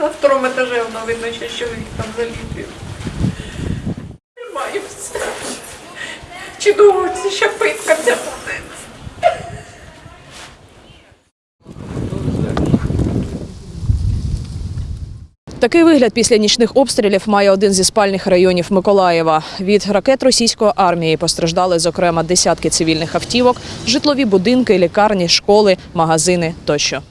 На второму етажі воно видно, що чоловік там заліпив. Тримаємося. Чи довго це ще питка ця? Такий вигляд після нічних обстрілів має один зі спальних районів Миколаєва. Від ракет російської армії постраждали, зокрема, десятки цивільних автівок, житлові будинки, лікарні, школи, магазини тощо.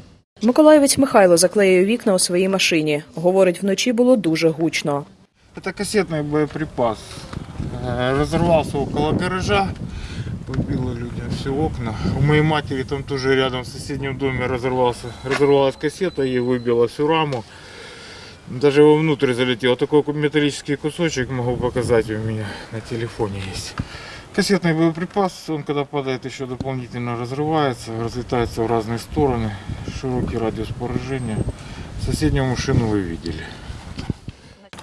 Миколаєвець Михайло заклеює вікна у своїй машині. Говорить, вночі було дуже гучно. Это кассетный боеприпас. Э, Разорвался около гаража, побило людям все окна. У моей матери там тоже рядом в соседнем доме разорвался, разорвалась кассета и выбила всю раму. Даже его внутрь залетел. Такой металлический кусочек могу показать у меня на телефоне есть. Кассетный боеприпас, он когда падает еще дополнительно разрывается, разлетается в разные стороны. Широкий радиус поражения. Соседнюю машину вы видели.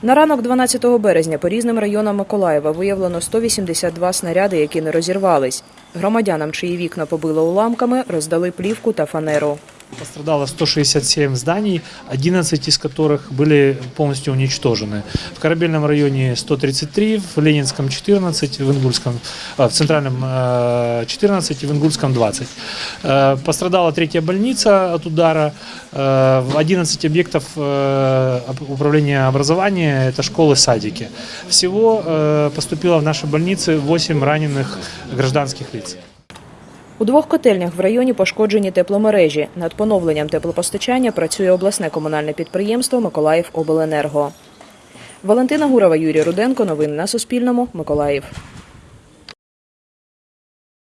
На ранок 12 березня по різним районам Миколаєва виявлено 182 снаряди, які не розірвались. Громадянам, чиї вікна побило уламками, роздали плівку та фанеру. Пострадало 167 зданий, 11 из которых были полностью уничтожены. В Корабельном районе 133, в Ленинском 14, в Ингульском, а, в Центральном э, 14 и в Ингульском 20. Э, Пострадала третья больница от удара, э, в 11 объектов э, об- управления образования, это школы, садики. Всего э, поступило в наши больницы 8 раненых гражданских лиц. У двох котельнях в районі пошкоджені тепломережі. Над поновленням теплопостачання працює обласне комунальне підприємство Миколаїв Обленерго. Валентина Гурова, Юрій Руденко. Новини на Суспільному. Миколаїв.